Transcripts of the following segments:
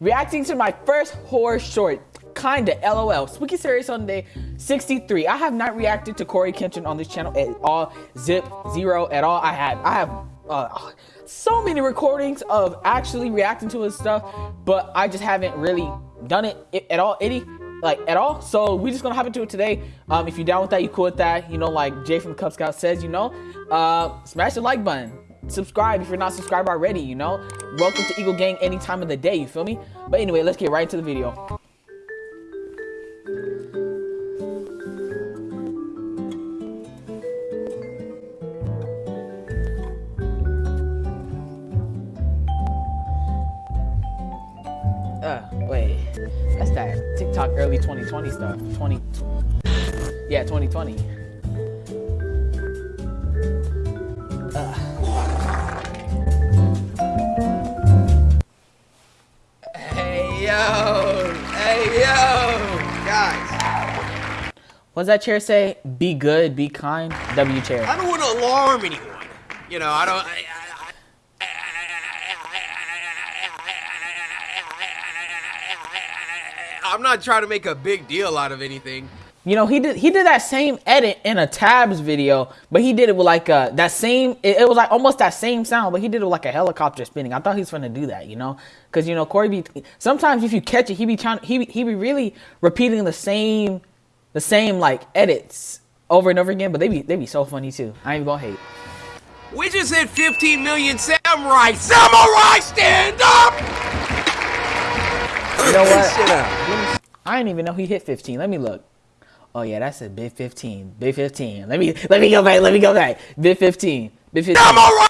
reacting to my first horror short. Kinda, lol. Spooky Scary Sunday 63. I have not reacted to Corey Kenshin on this channel at all. Zip, zero at all. I had, I have uh, so many recordings of actually reacting to his stuff, but I just haven't really done it at all. Itty like at all. So we just gonna hop into it today. Um, if you're down with that, you cool with that. You know, like Jay from the Cub Scout says, you know, uh, smash the like button. Subscribe if you're not subscribed already, you know. Welcome to Eagle Gang any time of the day, you feel me? But anyway, let's get right into the video. Uh, wait. That's that TikTok early 2020 stuff. 20. Yeah, 2020. Guys! What does that chair say? Be good, be kind. W chair. I don't want to alarm anyone. You know, I don't. I, I'm not trying to make a big deal out of anything. You know, he did he did that same edit in a tabs video, but he did it with like a that same it, it was like almost that same sound, but he did it with like a helicopter spinning. I thought he was gonna do that, you know, because you know Cory be sometimes if you catch it, he be trying he he be really repeating the same the same like edits over and over again, but they be they be so funny too. I ain't even gonna hate. We just hit 15 million samurai. Samurai, stand up! You know what? I didn't even know he hit 15. Let me look. Oh yeah, that's a big 15. Big 15. Let me let me go back. Let me go back. Big 15. Big 15. Samurai.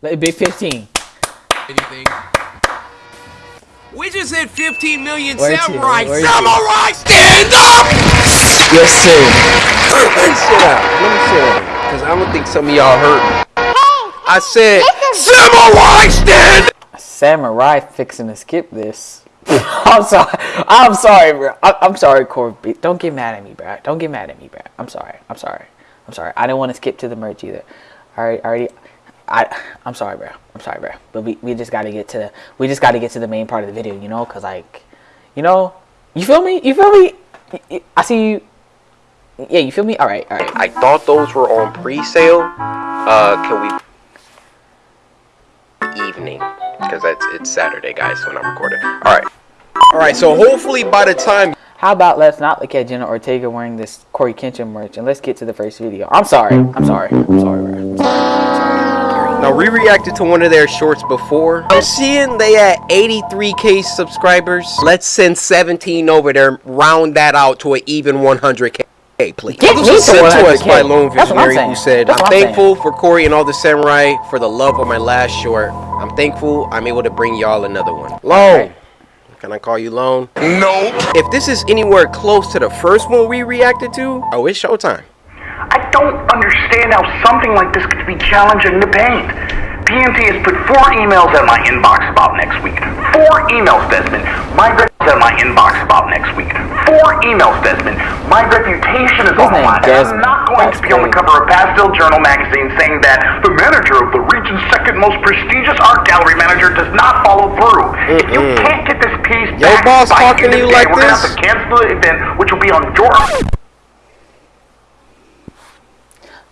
Big 15. Anything. We just hit 15 million Where to? samurai. Where to? Samurai, stand up! Yes, sir. Let me sit down. Let me sit down. Because I don't think some of y'all heard me. I said, Samurai stand Samurai fixing to skip this. I'm sorry. I'm sorry, bro. I- I'm sorry, Corby. Don't get mad at me, bro. Don't get mad at me, bro. I'm sorry. I'm sorry. I'm sorry. I didn't want to skip to the merch either. All right, already. I I'm sorry, bro. I'm sorry, bro. But we, we just gotta get to the we just gotta get to the main part of the video, you know, cause like, you know, you feel me? You feel me? I see you. Yeah, you feel me? All right, all right. I thought those were on pre-sale. Uh, can we... Evening. Because it's, it's Saturday, guys, when I'm recording. Alright. Alright, so hopefully by the time... How about let's not look at Jenna Ortega wearing this Corey Kenshin merch and let's get to the first video. I'm sorry. I'm sorry. I'm sorry, bro. I'm sorry. Now, we reacted to one of their shorts before. I'm seeing they had 83k subscribers. Let's send 17 over there, round that out to an even 100k. please. Get this was sent to us by Lone I'm Visionary, who said, "I'm I'm thankful for Corey and all the samurai for the love of my last short. I'm thankful I'm able to bring y'all another one." Lone, can I call you Lone? No. If this is anywhere close to the first one we reacted to, oh, it's showtime. I don't understand how something like this could be challenging to paint. PMT has put four emails in my inbox about next week. Four emails, Desmond. My rep in my inbox about next week. Four emails, Desmond. My reputation is on the line. I'm not going That's to be on the cover of Pastel Journal magazine saying that the manager of the region's second most prestigious art gallery manager does not follow through. If you can't get this piece Your back boss by talking the end to you day, like we're gonna have to cancel the event, which will be on your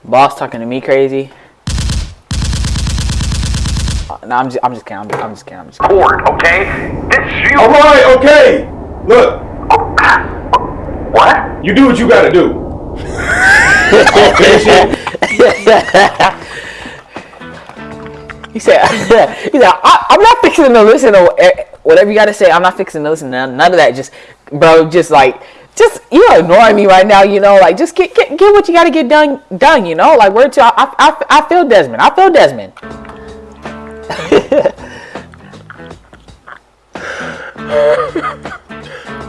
Boss talking to me crazy. No, I'm just, I'm just kidding. I'm just, I'm just kidding. I'm just kidding. board, okay? This you. All right, okay. Look, What? you do what you gotta do. I'll. He said, he said, I, I'm not fixing to listen to eh, whatever you got to say. I'm not fixing to listen to none, none of that. Just, bro, just like, just you're ignoring me right now. You know, like just get get, get what you got to get done done. You know, like word to I, I, I feel Desmond. I feel Desmond.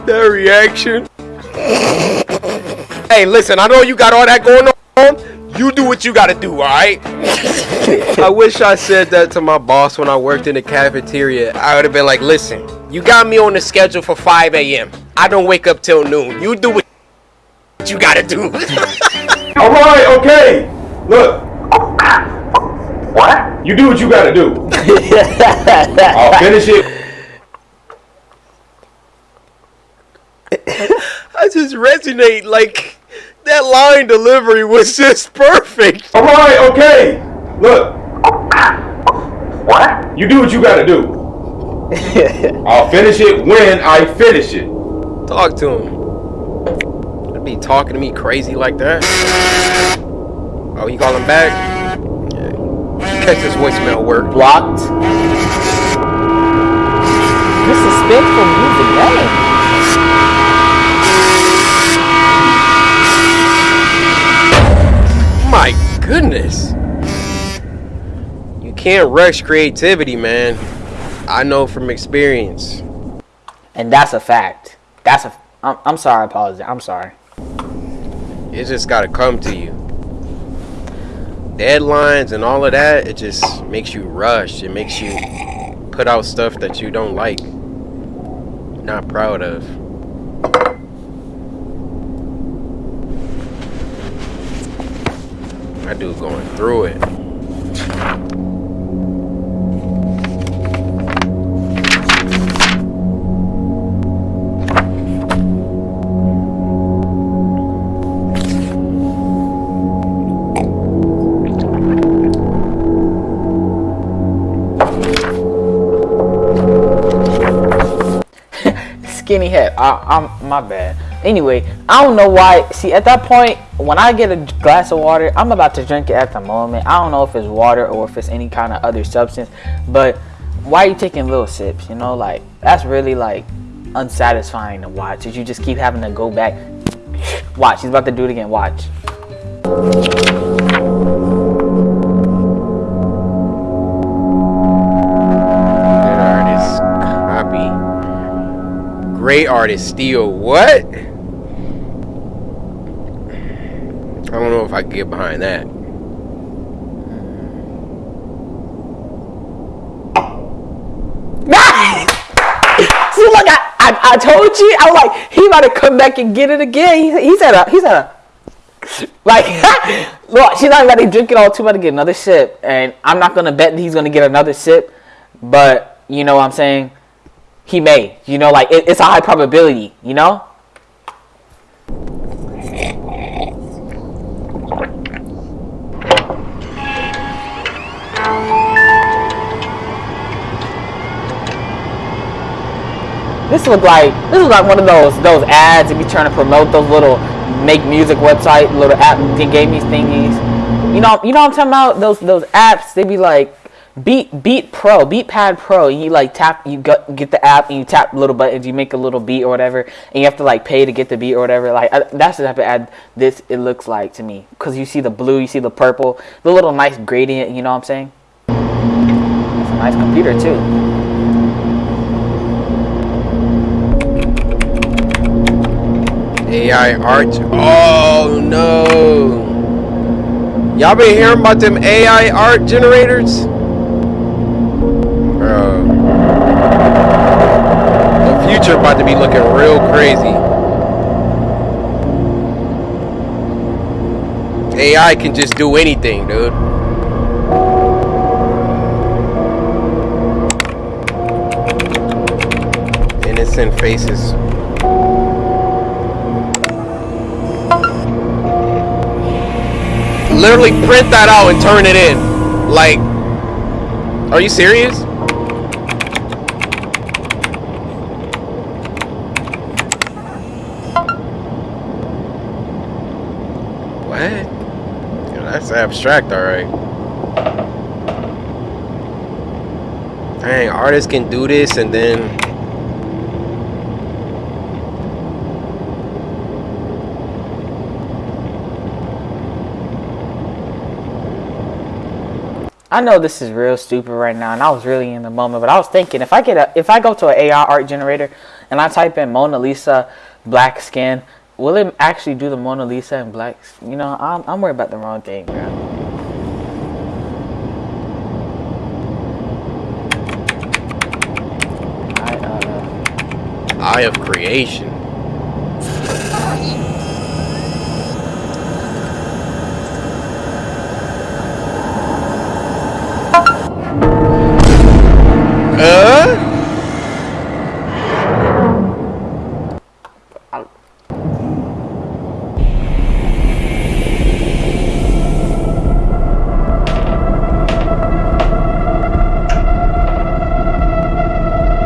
That reaction. hey, listen, I know you got all that going on. You do what you gotta do, alright? I wish I said that to my boss when I worked in the cafeteria. I would have been like, listen, you got me on the schedule for 5 a.m. I don't wake up till noon. You do what you gotta do. All right, okay. Look, What? you do what you gotta do. I'll finish it. I just resonate like that line delivery was just perfect. All right, okay. Look, What? you do what you gotta do. I'll finish it when I finish it. Talk to him. I'd be talking to me crazy like that. Oh, you call him back? Catch this voicemail work. Blocked. This is spitful music, dang. My goodness. You can't rush creativity, man. I know from experience. And that's a fact. That's a. I'm, I'm sorry, I apologize. I'm sorry. It just gotta come to you. Deadlines and all of that, it just makes you rush. It makes you put out stuff that you don't like. Not proud of. I do going through it. Skinny head. I, I'm my bad. Anyway, I don't know why. See, at that point, when I get a glass of water, I'm about to drink it at the moment. I don't know if it's water or if it's any kind of other substance. But why are you taking little sips? You know, like that's really like unsatisfying to watch. If you just keep having to go back. Watch, he's about to do it again. Watch. Great artist steal. What? I don't know if I can get behind that. See, look, I, I, I told you. I was like, he about to come back and get it again. He, he's at a, he's at a, like, look, she's not about to drink it all too. About to get another sip, and I'm not gonna bet that he's gonna get another sip. But you know what I'm saying? He may. You know, like it, it's a high probability. You know. This look like this is like one of those those ads that be trying to promote those little make music website little app gaming thingies. You know, you know what I'm talking about? Those those apps they be like Beat Beat Pro, Beat Pad Pro. You like tap, you get get the app and you tap little buttons. You make a little beat or whatever, and you have to like pay to get the beat or whatever. Like I, that's the type of ad this it looks like to me. Cause you see the blue, you see the purple, the little nice gradient. You know what I'm saying? It's a nice computer too. AI art. Oh no. Y'all been hearing about them AI art generators? Bro. The future about to be looking real crazy. AI can just do anything, dude. Innocent faces. literally print that out and turn it in. Like, are you serious? What? Yeah, that's abstract, alright. Dang, artists can do this and then I know this is real stupid right now, and I was really in the moment, but I was thinking if I get a if I go to an AI art generator and I type in Mona Lisa black skin, will it actually do the Mona Lisa in black? s- You know, I'm I'm worried about the wrong thing, bro. I, eye of creation.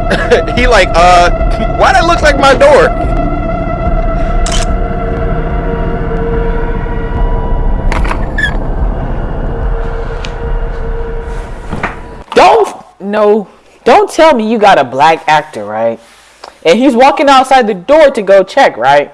he like, uh, why that looks like my door? Don't no. Don't tell me you got a black actor, right? And he's walking outside the door to go check, right?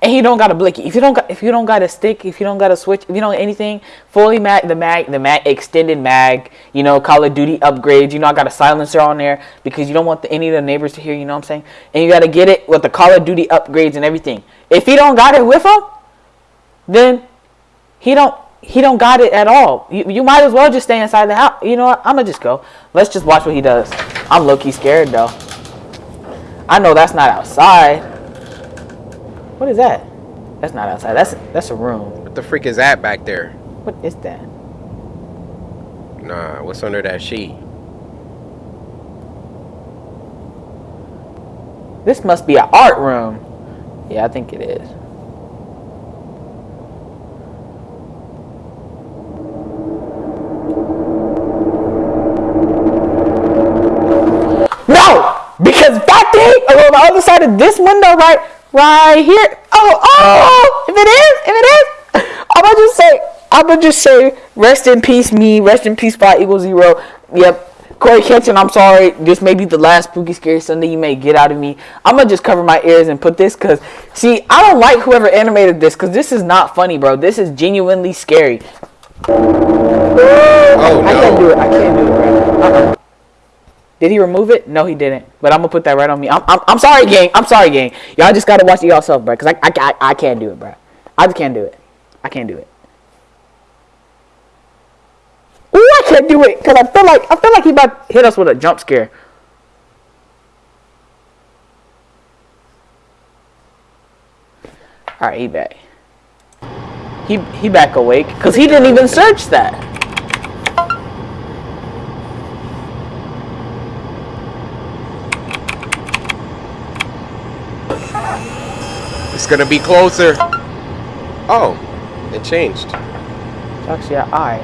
And he don't got a blicky. If you don't got, if you don't got a stick, if you don't got a switch, if you don't anything, fully mag, the mag, the mag, extended mag, you know, Call of Duty upgrades. You know, I got a silencer on there because you don't want the, any of the neighbors to hear. You know what I'm saying? And you got to get it with the Call of Duty upgrades and everything. If he don't got it with him, then he don't he don't got it at all. You, you might as well just stay inside the house. You know what? I'm gonna just go. Let's just watch what he does. I'm low key scared though. I know that's not outside. What is that? That's not outside. That's that's a room. What the freak is that back there? What is that? Nah, what's under that sheet? This must be an art room. Yeah, I think it is. No! Because that thing on the other side of this window, right, right here. Oh, oh! If it is, if it is, I'm gonna just say, I'm gonna just say, rest in peace, me. Rest in peace, five equals zero. Yep. Corey Kenshin, I'm sorry. This may be the last spooky scary Sunday you may get out of me. I'm gonna just cover my ears and put this because, see, I don't like whoever animated this because this is not funny, bro. This is genuinely scary. Oh I can't do no. it. I can't do it, bro. Uh-uh. Did he remove it? No, he didn't. But I'm gonna put that right on me. I'm, I'm, I'm sorry, gang. I'm sorry, gang. Y'all just gotta watch it yourself, bro. Cause I, I, I, I can't do it, bro. I just can't do it. I can't do it. Ooh, I can't do it. Cause I feel like I feel like he about to hit us with a jump scare. All right, he back. He he back awake. Cause he didn't even search that. It's gonna be closer. Oh, it changed. It's actually an eye.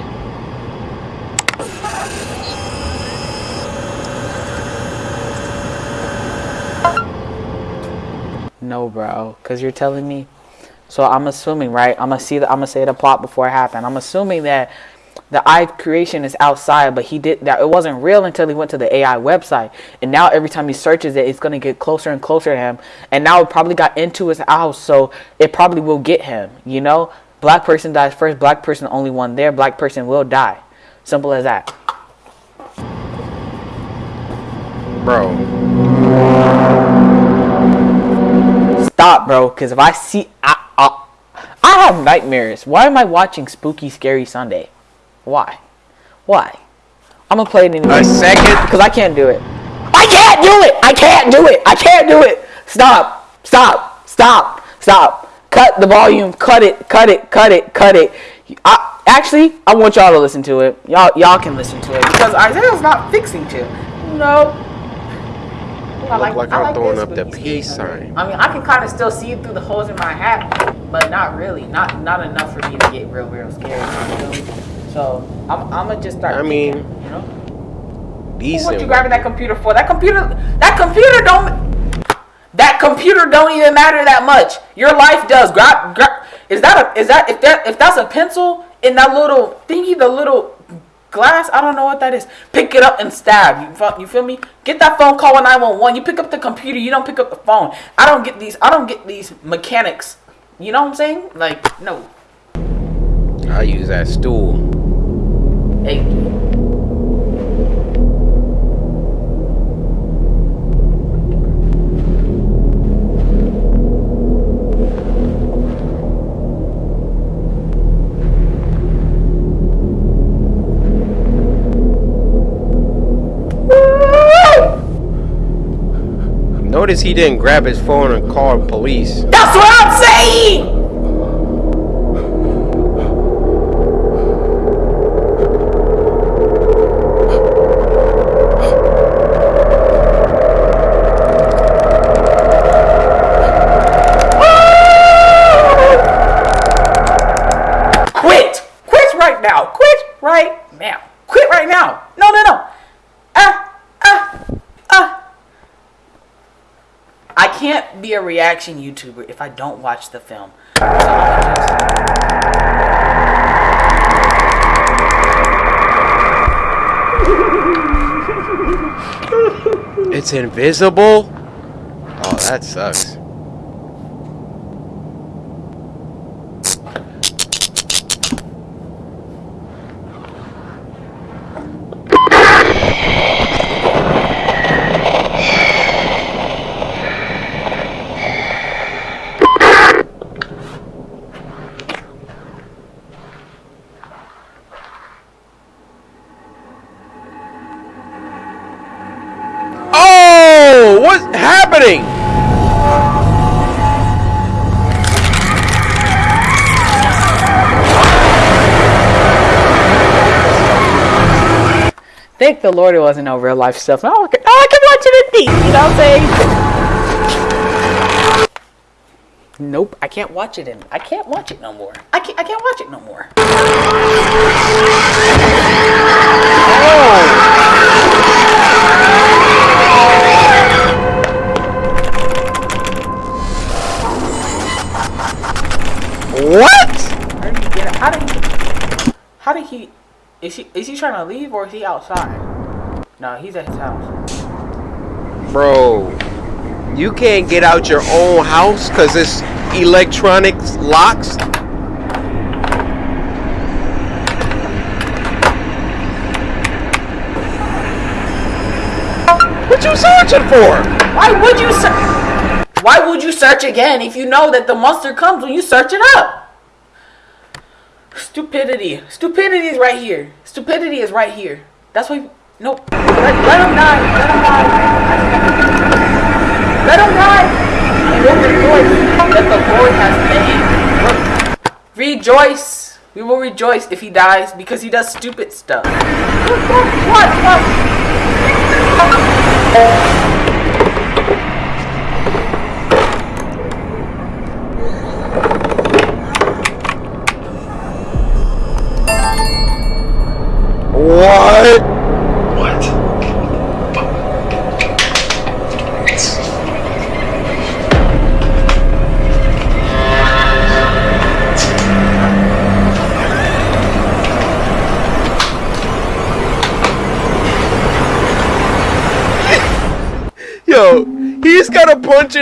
No, bro, because you're telling me. So I'm assuming, right? I'm gonna see the. I'm gonna say the plot before it happened. I'm assuming that the eye creation is outside, but he did that. It wasn't real until he went to the AI website, and now every time he searches it, it's gonna get closer and closer to him. And now it probably got into his house, so it probably will get him. You know, black person dies first. Black person only one there. Black person will die. Simple as that. Bro, Stop, bro. Because if I see, I, I, I have nightmares. Why am I watching Spooky Scary Sunday? Why? Why? I'm gonna play it anyway. a second. Because I can't do it. I can't do it. I can't do it. I can't do it. Stop. Stop. Stop. Stop. Cut the volume. Cut it. Cut it. Cut it. Cut it. I, actually, I want y'all to listen to it. Y'all, y'all can listen to it because Isaiah's not fixing to. No. I Look like I I'm throwing up the peace sign. I mean, I can kind of still see it through the holes in my hat, but not really. Not not enough for me to get real, real scared. You feel me? So I'm, I'm gonna just start. I mean, thinking, you know. What you grabbing that computer for? That computer, that computer don't, that computer don't even matter that much. Your life does. Grab, grab. Is that a, is that if that if that's a pencil in that little thingy, the little glass? I don't know what that is. Pick it up and stab. You you feel me? Get that phone call nine one one. You pick up the computer. You don't pick up the phone. I don't get these. I don't get these mechanics. You know what I'm saying? Like no. I use that stool. Hey. Notice he didn't grab his phone and call the police. That's what I'm saying. Reaction YouTuber if I don't watch the film. So It's invisible? Oh, that sucks. Thank the Lord it wasn't no real life stuff. Oh, I can, oh, I can watch it in peace. You know what I'm saying? Nope, I can't watch it in. I can't watch it no more. I can't. I can't watch it no more. What? How did he? How did he? How did he? Is he? Is he trying to leave or is he outside? No, he's at his house. Bro, you can't get out your own house because it's electronic locks? What you searching for? Why would you search? Why would you search again if you know that the monster comes when you search it up? Stupidity. Stupidity is right here. Stupidity is right here. That's why. Nope. Let, let him die. Let him die. Let him die. Rejoice that the Lord has made. Rejoice. We will rejoice if he dies because he does stupid stuff. What? What? What?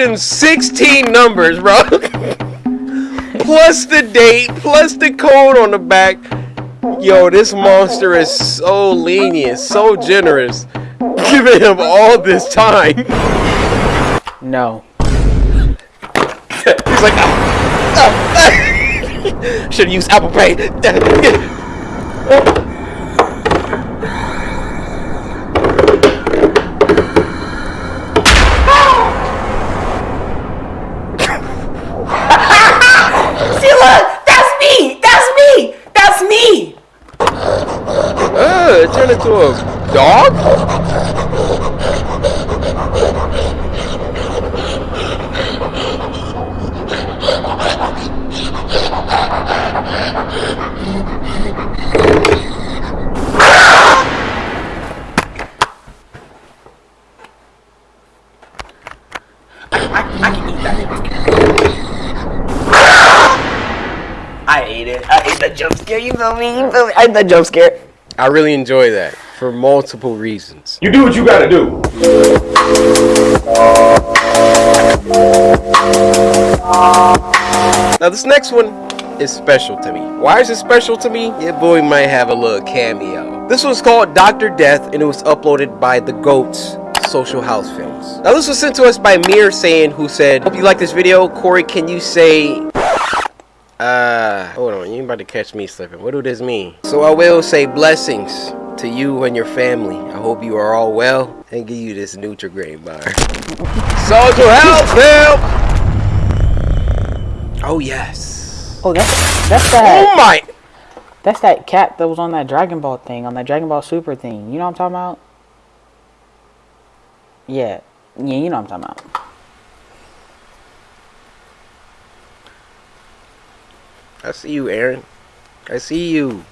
116 numbers, bro. plus the date, plus the code on the back. Yo, this monster is so lenient, so generous. Giving him all this time. No. He's like, ah, ah, ah. oh, oh, oh. should use Apple Pay. I can eat that jump scare. I ate it. I ate the jump scare. You feel me? You feel me? I ate the jump scare. I really enjoy that for multiple reasons. You do what you gotta do. Now this next one is special to me. Why is it special to me? Your boy might have a little cameo. This one's called Dr. Death and it was uploaded by the GOATs Social House Films. Now this was sent to us by Mir saying who said, Hope you like this video. Corey, can you say uh hold on, you about to catch me slipping. What do this mean? So I will say blessings to you and your family. I hope you are all well and give you this Nutri-Grain bar. Social House Film! Oh yes. Oh, that's that's Oh my That's that cat that was on that Dragon Ball thing, on that Dragon Ball Super thing. You know what I'm talking about? Yeah, yeah, you know what I'm talking about. I see you, Aaron. I see you.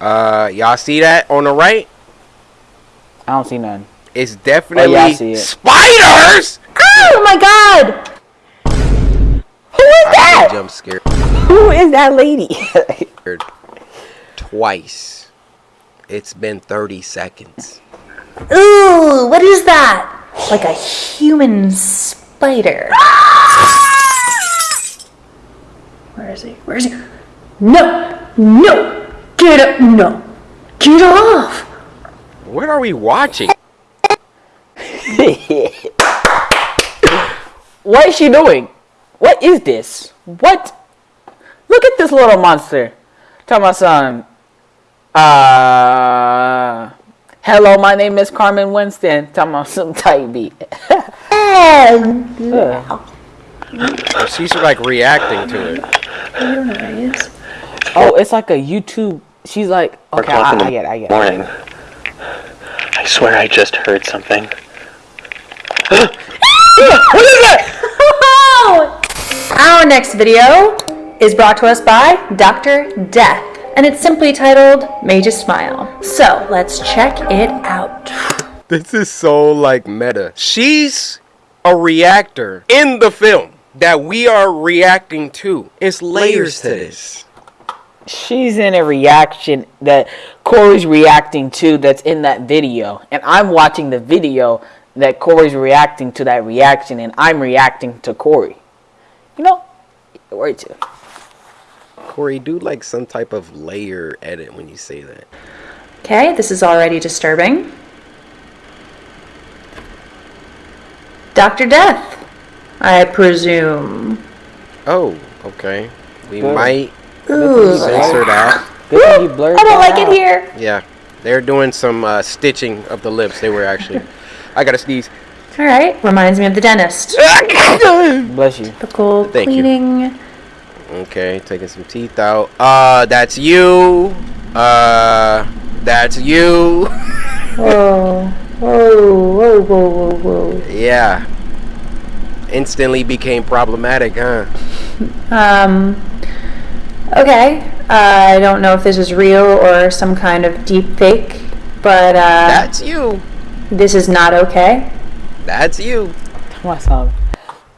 Uh, y'all see that on the right? I don't see none. It's definitely Oh, I see it. spiders. Oh my god! Who is that? Jump scared Who is that lady? twice. It's been 30 seconds. Ooh, what is that? Like a human spider. Where is he? Where is he? No! No! Get up! No! Get off! What are we watching? what is she doing? What is this? What? Look at this little monster. Tell my son. Uh, hello, my name is Carmen Winston. Tell my some tight beat. She's like reacting to it. oh, it's like a YouTube. She's like, okay, I, I get, it, I get. it. Morning. I swear I just heard something. Our next video is brought to us by Dr. Death, and it's simply titled Major Smile. So let's check it out. This is so like meta. She's a reactor in the film that we are reacting to. It's layers to this. She's in a reaction that Corey's reacting to that's in that video. And I'm watching the video that Corey's reacting to that reaction and I'm reacting to Corey. You know? Where to? Corey, do like some type of layer edit when you say that. Okay, this is already disturbing. Dr. Death, I presume. Oh, okay. We Good. might Ooh, censor that. Good thing you blurred I don't that like it here. Yeah, they're doing some uh, stitching of the lips. They were actually. I gotta sneeze. All right, reminds me of the dentist. Bless you. Typical Thank you. Cleaning. Okay, taking some teeth out. Uh, that's you. Uh, that's you. Whoa, whoa, whoa, whoa, whoa, whoa. yeah. Instantly became problematic, huh? Um, okay. I don't know if this is real or some kind of deep fake, but uh, That's you. this is not okay. That's you. Tell my son,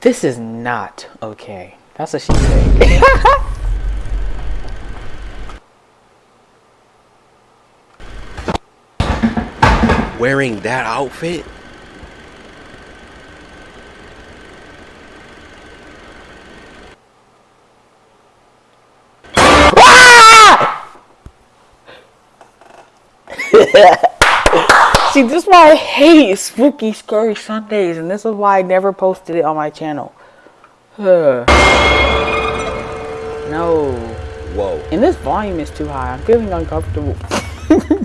this is not okay. That's what she said. Wearing that outfit? See, this is why I hate spooky, scary Sundays, and this is why I never posted it on my channel. Ugh. no. Whoa. And this volume is too high. I'm feeling uncomfortable.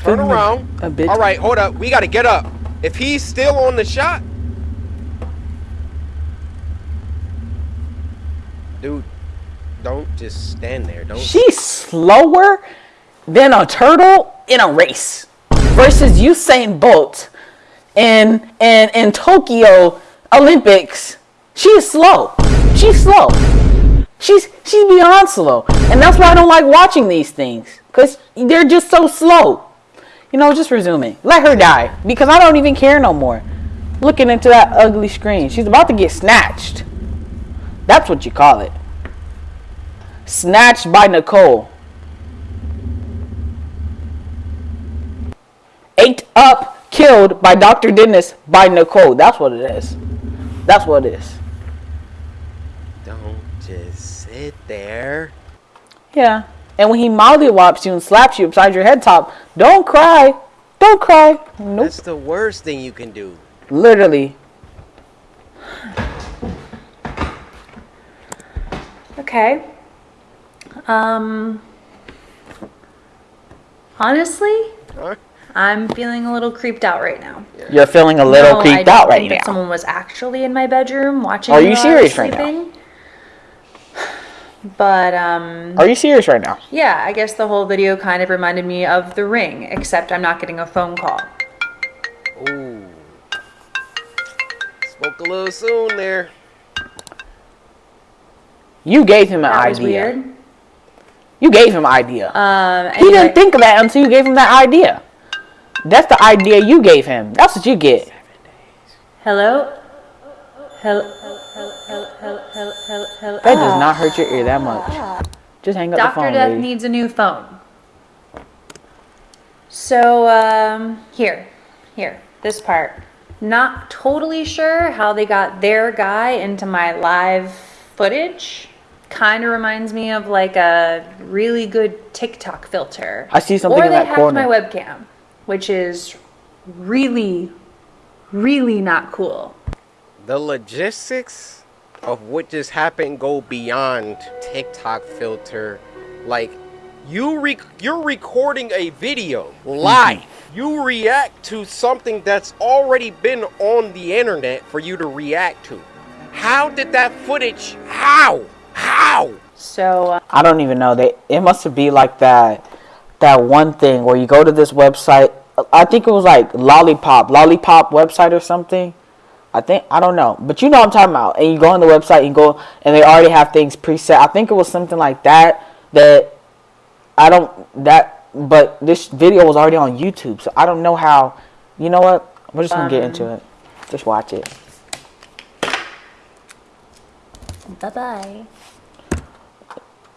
Turn around. A bit. All right, hold up. We gotta get up. If he's still on the shot, dude, don't just stand there. Don't. She's slower than a turtle in a race versus Usain Bolt in in in Tokyo Olympics. She is slow. She's slow. She's she's beyond slow, and that's why I don't like watching these things because they're just so slow. You know, just resuming. Let her die because I don't even care no more. Looking into that ugly screen, she's about to get snatched. That's what you call it. Snatched by Nicole. Ate up, killed by Dr. Dennis by Nicole. That's what it is. That's what it is. Don't just sit there. Yeah. And when he mollywops you and slaps you upside your head top, don't cry. Don't cry. Nope. That's the worst thing you can do. Literally. Okay. Um. Honestly, Huh? I'm feeling a little creeped out right now. You're feeling a little No, I creeped don't out right think that now. Someone was actually in my bedroom watching. Are you while I was serious right now? Sleeping. But um, Are you serious right now? yeah, I guess the whole video kind of reminded me of The Ring, except I'm not getting a phone call. Ooh. Spoke a little soon there. You gave him an That was idea. weird. You gave him an idea. Um, he didn't think of that until you gave him that idea. That's the idea you gave him. That's what you get. Hello? Hello? Hello? Hello? That does not hurt your ear that much. Just hang up the phone. Dr. Death lady. needs a new phone. So, um, here, here, this part. Not totally sure how they got their guy into my live footage. Kind of reminds me of like a really good TikTok filter. I see something or in they hacked my webcam, which is really, really not cool. The logistics of what just happened go beyond TikTok filter. Like you re- you're recording a video live. You react to something that's already been on the internet for you to react to. How did that footage? How? How? So, uh, I don't even know. They it must be like that that one thing where you go to this website. I think it was like Lollipop, Lollipop website or something. I think I don't know, but you know what I'm talking about. And you go on the website, and go, and they already have things preset. I think it was something like that. That I don't that, but this video was already on YouTube, so I don't know how. You know what? We're just gonna get into um, it. Just watch it. bye bye.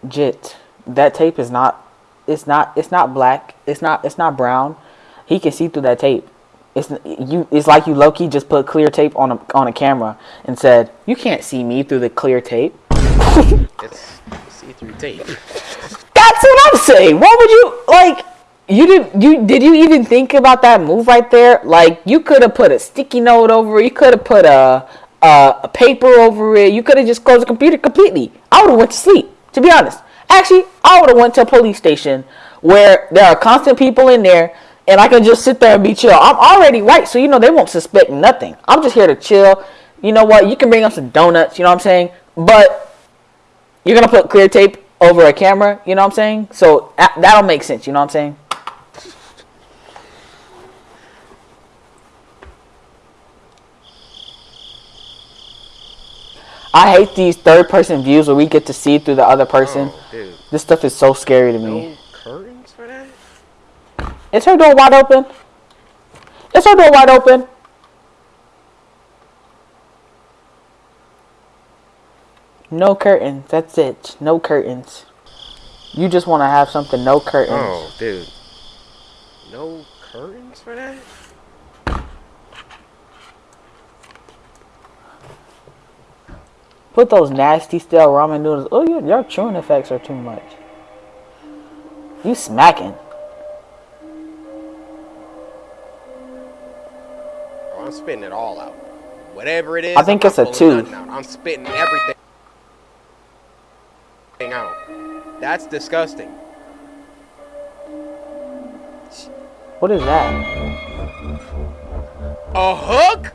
Jit, that tape is not. It's not. It's not black. It's not. It's not brown. He can see through that tape. It's you. It's like you Loki just put clear tape on a on a camera and said, "You can't see me through the clear tape." It's see-through tape. That's what I'm saying. What would you like? You did you did you even think about that move right there? Like you could have put a sticky note over it. You could have put a, a a paper over it. You could have just closed the computer completely. I would have went to sleep. To be honest, actually, I would have went to a police station where there are constant people in there, and I can just sit there and be chill. I'm already white, so you know they won't suspect nothing. I'm just here to chill. You know what? You can bring up some donuts. You know what I'm saying? But you're gonna put clear tape over a camera, you know what I'm saying? So that, that'll make sense, you know what I'm saying? I hate these third person views where we get to see through the other person. Oh. This stuff is so scary to me. No curtains for that? Is her door wide open? Is her door wide open? No curtains. That's it. No curtains. You just want to have something no curtains. Oh, dude. No curtains for that? Put those nasty stale ramen noodles. Oh, your, your chewing effects are too much. You smacking. I'm spitting it all out. Whatever it is. I think I'm it's a two. pulling nothing out. I'm spitting everything out. That's disgusting. What is that? A hook?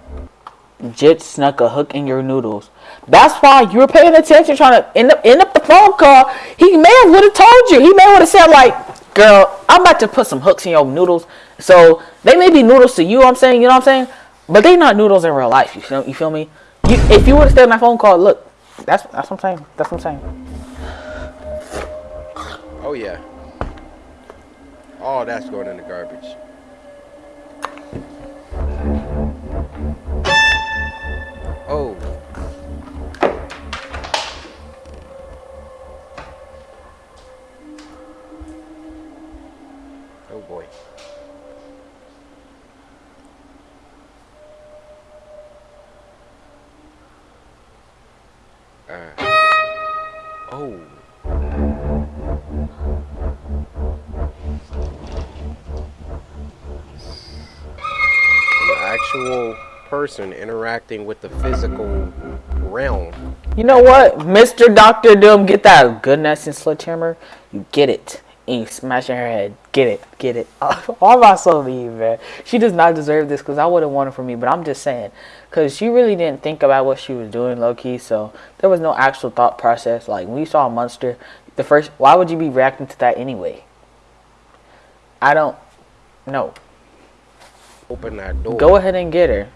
Jit snuck a hook in your noodles. That's why you were paying attention, trying to end up end up the phone call. He may have would have told you. He may would have said like, "Girl, I'm about to put some hooks in your noodles." So they may be noodles to you. I'm saying, you know what I'm saying, but they not noodles in real life. You feel? You feel me? You, if you would have stayed on that phone call, look, that's that's what I'm saying. That's what I'm saying. Oh, yeah. All that's going in the garbage. Oh. Oh boy. Person interacting with the physical realm. You know what, Mr. Doctor Doom, get that good Nesson sledgehammer. You get it. And you smash her head. Get it. Get it. Why am I so mean, man? She does not deserve this because I wouldn't want it for me. But I'm just saying. Because she really didn't think about what she was doing, low key. So there was no actual thought process. Like when you saw a monster, the first, why would you be reacting to that anyway? I don't know. Open that door. Go ahead and get her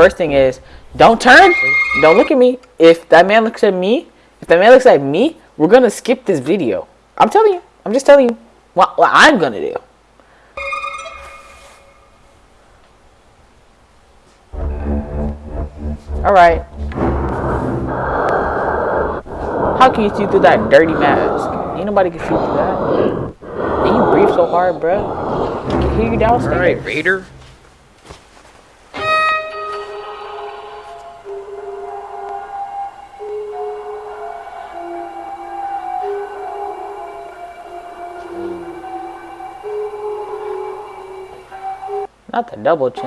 first thing is don't turn, don't look at me. If that man looks at me, if that man looks at me, we're gonna skip this video. I'm telling you. I'm just telling you what, what I'm gonna do. All right. How can you see through that dirty mask? Ain't nobody can see through that. And you breathe so hard, bro. I can hear you downstairs. All right, Raider. Not the double chin.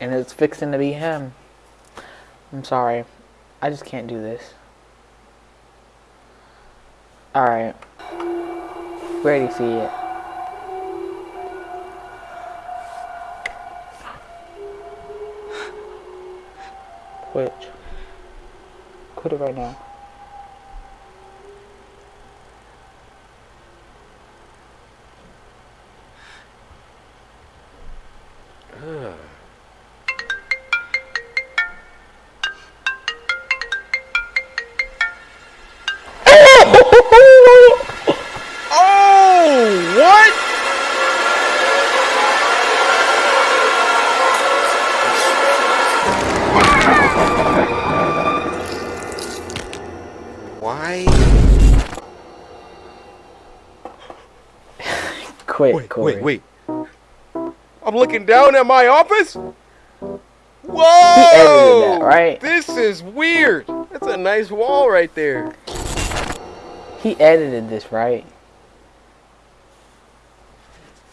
And it's fixing to be him. I'm sorry. I just can't do this. Alright. We already see it. Right now. Quit, Wait, Corey. wait, wait. I'm looking down at my office. Whoa! that, right? This is weird. That's a nice wall right there. He edited this, right?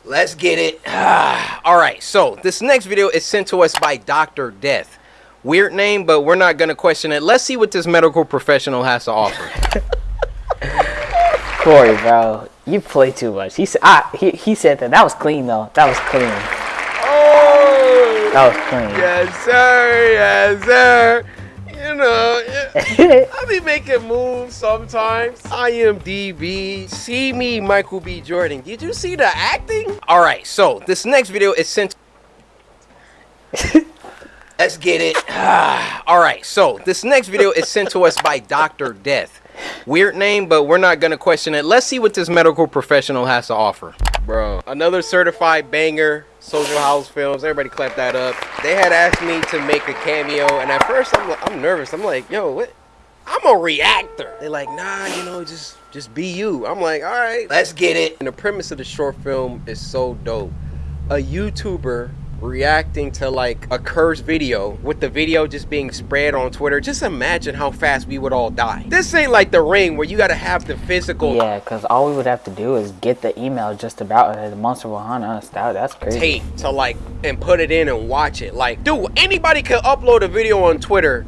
Let's get it. All right, so this next video is sent to us by Dr. Death. Weird name, but we're not going to question it. Let's see what this medical professional has to offer. Corey, bro, you play too much. He said, ah, he, he said that. That was clean though. That was clean. oh! That was clean. Yes, sir. Yes, sir. You know, I be making moves sometimes. IMDb. See me, Michael B. Jordan. Did you see the acting? All right, so this next video is sent. Let's get it. All right, so this next video is sent to us by Dr. Death. Weird name, but we're not gonna question it. Let's see what this medical professional has to offer. Bro, another certified banger, Social House Films. Everybody clap that up. They had asked me to make a cameo, and at first I'm, I'm nervous. I'm like, yo, what? I'm a reactor. They're like, nah, you know, just just be you. I'm like, all right, let's get it. And the premise of the short film is so dope. A YouTuber reacting to like a cursed video with the video just being spread on Twitter. Just imagine how fast we would all die. This ain't like the ring where you gotta have the physical Yeah, because all we would have to do is get the email just about it. The monster will hunt us. That, that's crazy. tape to like and put it in and watch it. Like, dude, anybody can upload a video on Twitter.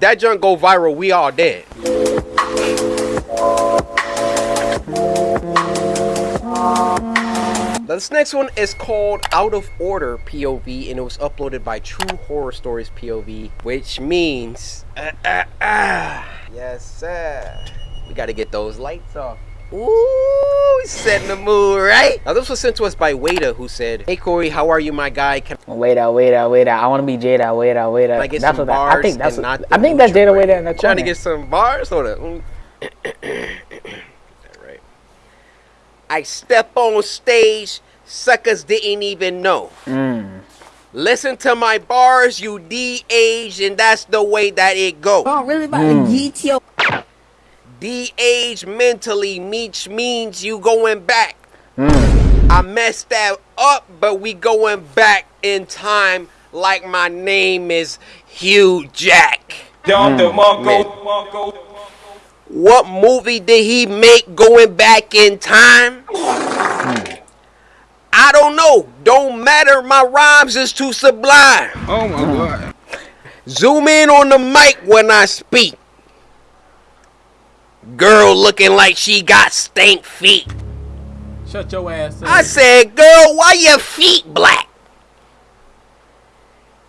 That junk go viral, we all dead. This next one is called Out of Order POV and it was uploaded by True Horror Stories POV, which means uh, uh, uh. yes sir. We gotta get those lights off. Ooh, setting the mood, right? Now this was sent to us by Wada, who said, "Hey Corey, how are you, my guy? Can Wait out, wait out, wait out. I want to be Jada. Wait out. I get that's some what that- bars I think that's. What, I think that's Jada. Wada in the Trying to corner. get some bars, hold up. Mm. All right. I step on stage, suckers didn't even know. Mm. Listen to my bars, you de-age, and that's the way that it go. I'm really about Mm. to get your De-age mentally means means you going back. Mm. I messed that up, but we going back in time like my name is Hugh Jack. Down the Man. Mongo. What movie did he make going back in time? Hmm. I don't know. Don't matter. My rhymes is too sublime. Oh my god. Zoom in on the mic when I speak. Girl looking like she got stank feet. Shut your ass up. I said, girl, why your feet black?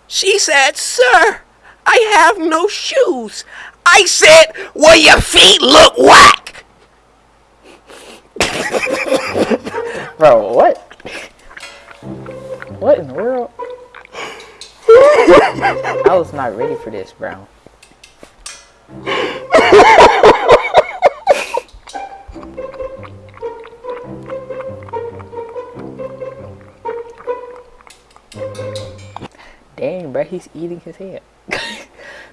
She said, sir, I have no shoes. I said, well, your feet look whack. Bro, what? What in the world? I was not ready for this, bro. Dang, bro, he's eating his head.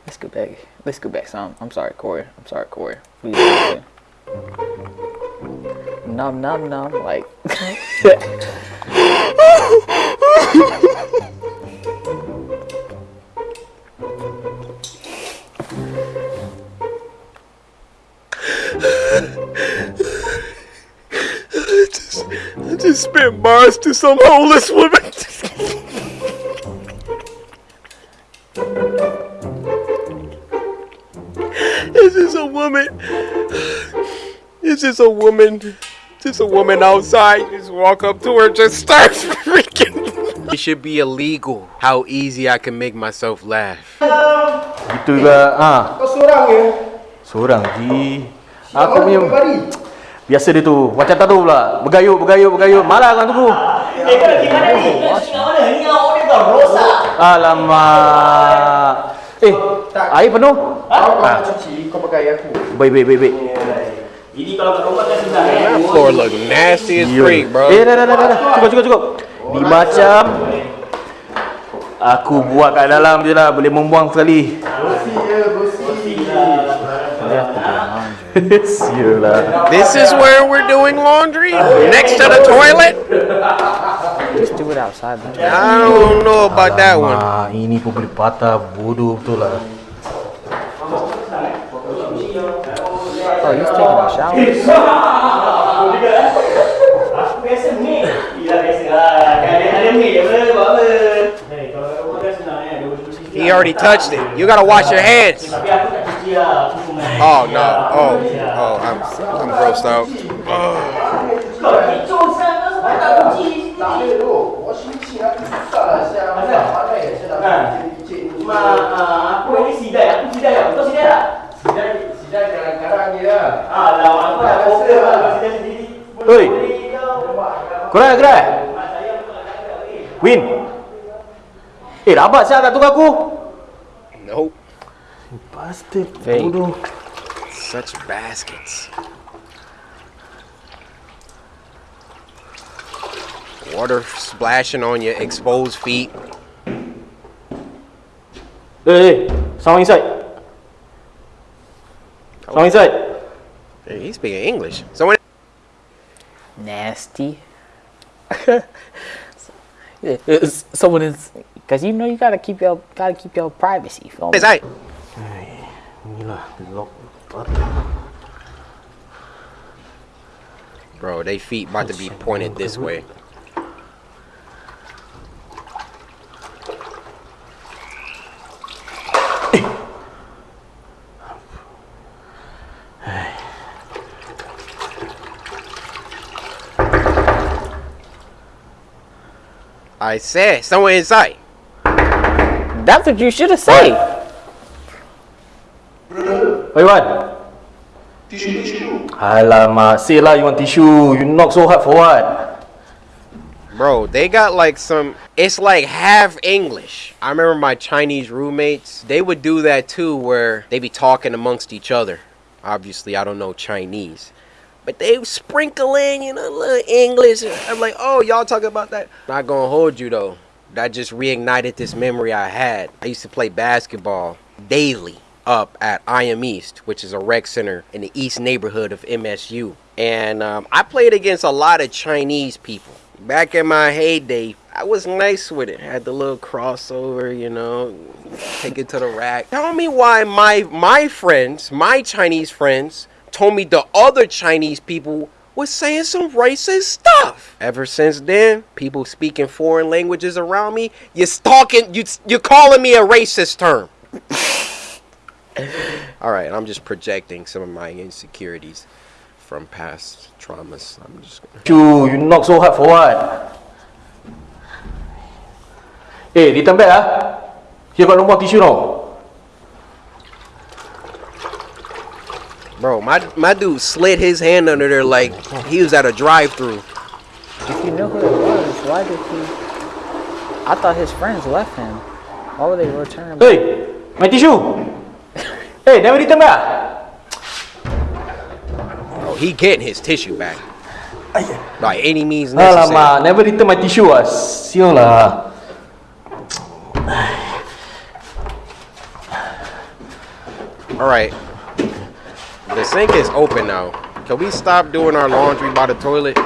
Let's go back. Let's go back some. I'm sorry, Corey. I'm sorry, Corey. Please. Num num num. Like. I just spent bars to some homeless woman. woman. This is a woman. Just a woman outside. Just walk up to her, just start freaking. It should be illegal. How easy I can make myself laugh. Itu juga ah. Kau seorang ya? Seorang ji. Aku punya Biasa dia tu. Macam tak tahu pula. Bergayut, bergayut, bergayut. Malah kan tu. Eh, gimana ni? Kau mana? Ni awak ni kau rosak. Alamak. Eh, air penuh? Kau nak cuci, kau pakai aku. Baik, baik, baik, baik. Ini kalau kat rumah kan sudah eh. That floor look nasty as freak, bro. Eh, dah, dah, dah, dah. Cukup, cukup, cukup. Ni macam Aku buat kat dalam je lah Boleh membuang sekali Sialah This is where we're doing laundry? Next to the toilet? Just do it outside. Man. I don't know about that one. Ini pun boleh patah bodoh betul lah Oh, he's taking a shower. Aku biasa ni. Iya biasa lah. Kan ada ada ni apa buat apa. Hei, kalau kat rumah kan senang. Dia boleh cuci. He already touched it. You gotta wash your hands. Tapi aku tak cuci lah. Aku pun main. Oh no. Oh, oh, I'm, I'm grossed out. Kau kecoh sangat kau sebab tak cuci sendiri. Kan? Cuma ah, aku ini sidai. Aku sidai tak? Kau sidai tak? Ah, lah aku dah fokus lah. Kau sidai sendiri. Oi. Korang nak gerak? Mak saya betul tak ada lagi. Win Eh rabat siap tak tunggu aku Nope. Bastard Fake. bodoh Such baskets. Water splashing on your exposed feet. Eh, eh, someone inside Someone inside Hey, he's speaking English. Someone. Nasty. Someone is, cause you know you gotta keep your gotta keep your privacy. Feel me? Is that? Inilah Bro, they feet about to be pointed this way. I said, someone inside. That's what you should have said. Oi Wan Alamak Say lah you want tissue You knock so hard for what Bro, they got like some. It's like half English. I remember my Chinese roommates. They would do that too, where they be talking amongst each other. Obviously, I don't know Chinese, but they sprinkle in, you know, a little English. I'm like, oh, y'all talking about that? Not gonna hold you though. That just reignited this memory I had. I used to play basketball daily up at IM East, which is a rec center in the east neighborhood of MSU. And um, I played against a lot of Chinese people. Back in my heyday, I was nice with it. Had the little crossover, you know, take it to the rack. Tell me why my my friends, my Chinese friends, told me the other Chinese people was saying some racist stuff. Ever since then, people speaking foreign languages around me, you're talking, you you're calling me a racist term. All right, I'm just projecting some of my insecurities from past traumas. I'm just gonna. Tissue You knock so hard for what Eh return back ah Here got no more tissue now Bro, my my dude slid his hand under there like he was at a drive-through. If you knew who it was, why did he? I thought his friends left him. Why would they return? Him? Hey, my tissue. hey, never return back. Oh, he getting his tissue back. By any means necessary. Alamak, never return my tissue ah. Sio lah. All right. The sink is open now. Can we stop doing our laundry by the toilet?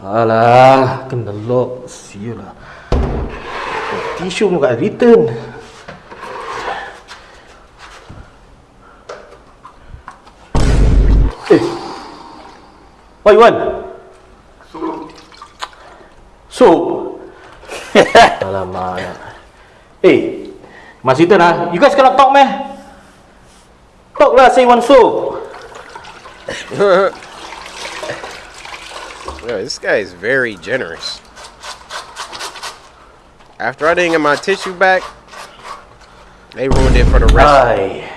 Alah, kena lock. Sial lah. Tisu pun kat return. Eh. What you want? Soup. Alamak. Eh, Mas Ethan ah, you guys cannot talk meh? Talk lah, say one soup. Yeah, this guy is very generous. After I didn't get my tissue back, they ruined it for the rest. Ay.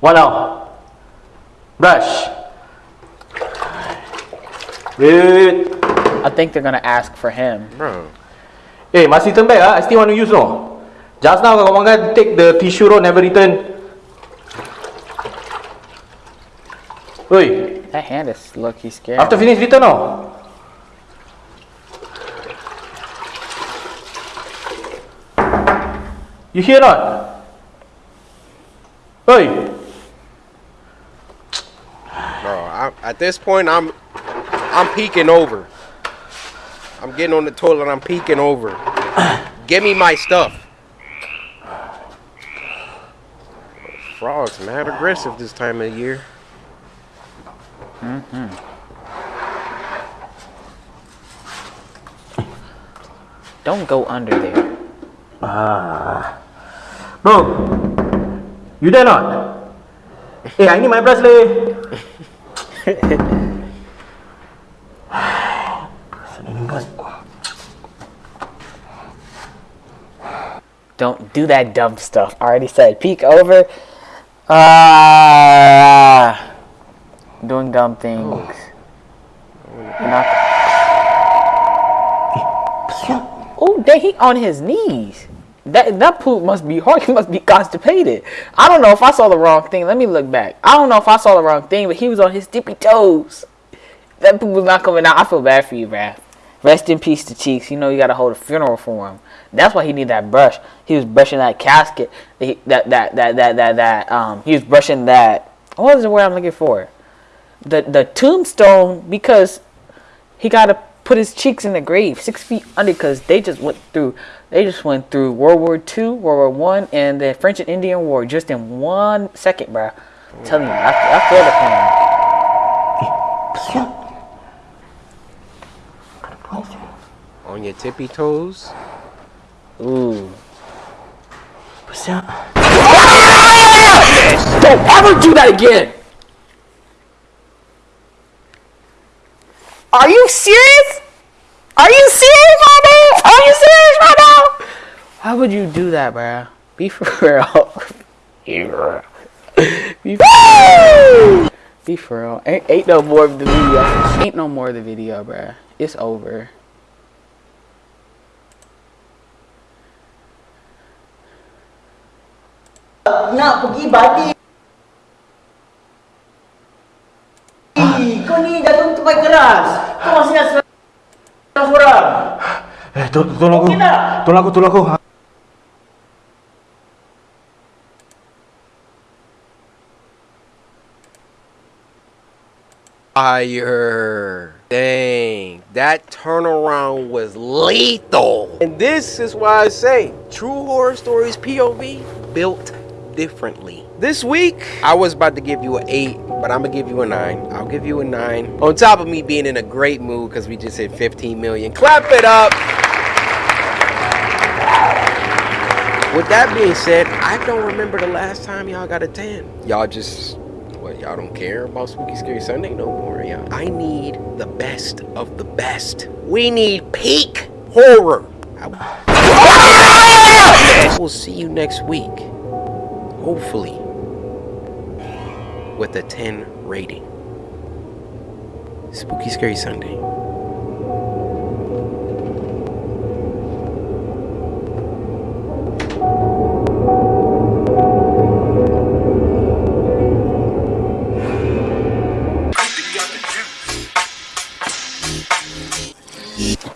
What now? Brush. Wait. I think they're gonna ask for him. Bro, Eh, masih turn back ah. I still want to use no. Just now kawan kan take the tissue roll never return. Oi, That hand is lucky scary. after finish return no. You hear not? Oi. bro, I, at this point, I'm I'm peeking over. I'm getting on the toilet. I'm peeking over. Give me my stuff. Frogs mad aggressive this time of year. Hmm. Don't go under there. Ah. Bro. You there not? hey, I need my brush Don't do that dumb stuff. I already said peek over. Ah, doing dumb things. Oh, dang, he on his knees. That that poop must be hard. He must be constipated. I don't know if I saw the wrong thing. Let me look back. I don't know if I saw the wrong thing, but he was on his tippy toes. That poop was not coming out. I feel bad for you, bruh. Rest in peace to Cheeks. You know you gotta hold a funeral for him. That's why he need that brush. He was brushing that casket. That that that that that that, um. He was brushing that. What is the word I'm looking for? The the tombstone because he got to put his cheeks in the grave six feet under because they just went through they just went through World War Two, World War One, and the French and Indian War just in one second, bro. Telling you, I, I feel the pain. On your tippy toes. Ooh. Siap. Don't ever do that again. Are you serious? Are you serious now? Are you serious now? Why would you do that, bruh? Be for real. Be for real. Be for real. Be for real. Ain't, ain't no more of the video. Ain't no more of the video, bruh. It's over. Nak pergi badi. Kau ni jantung tu baik keras. Kau masih nak seorang-seorang. Eh, tol- tolong aku. Tolong aku, tolong aku. Fire. Dang, that turnaround was lethal. And this is why I say true horror stories POV built differently. This week, I was about to give you an 8, but I'm gonna give you a 9. I'll give you a 9. On top of me being in a great mood because we just hit 15 million. Clap it up. With that being said, I don't remember the last time y'all got a 10. Y'all just what y'all don't care about Spooky Scary Sunday no more, yeah. I need the best of the best. We need peak horror. I will see you next week. Hopefully with a 10 rating. Spooky Scary Sunday.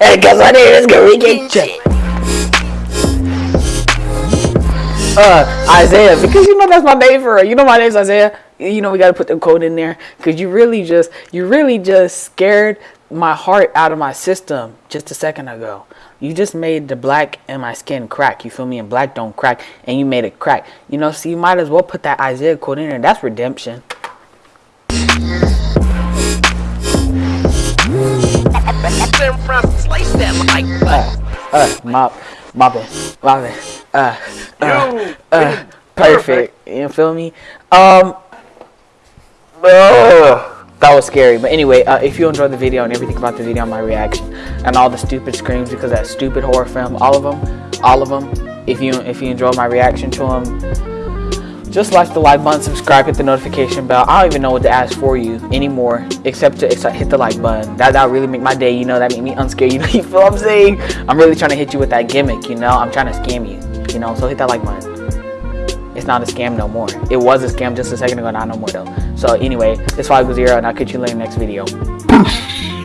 And because my name is Corey Kenshin. Uh, Isaiah, because you know that's my name for her. You know my name's Isaiah. You know we gotta put the code in there because you really just, you really just scared my heart out of my system just a second ago. You just made the black in my skin crack. You feel me? And black don't crack, and you made it crack. You know, so you might as well put that Isaiah code in there. That's redemption. Uh, uh, mop, mopping, mopping. Uh, uh, uh, perfect. You feel me? Um, ugh, that was scary. But anyway, uh, if you enjoyed the video and everything about the video, my reaction, and all the stupid screams because that stupid horror film, all of them, all of them. If you if you enjoyed my reaction to them, just like the like button, subscribe, hit the notification bell. I don't even know what to ask for you anymore, except to except hit the like button. That that really make my day. You know, that make me unscared. You know, you feel what I'm saying? I'm really trying to hit you with that gimmick. You know, I'm trying to scam you. You know, so hit that like button. It's not a scam no more. It was a scam just a second ago, not no more though. So anyway, this 5 Zero, and I'll catch you later next video.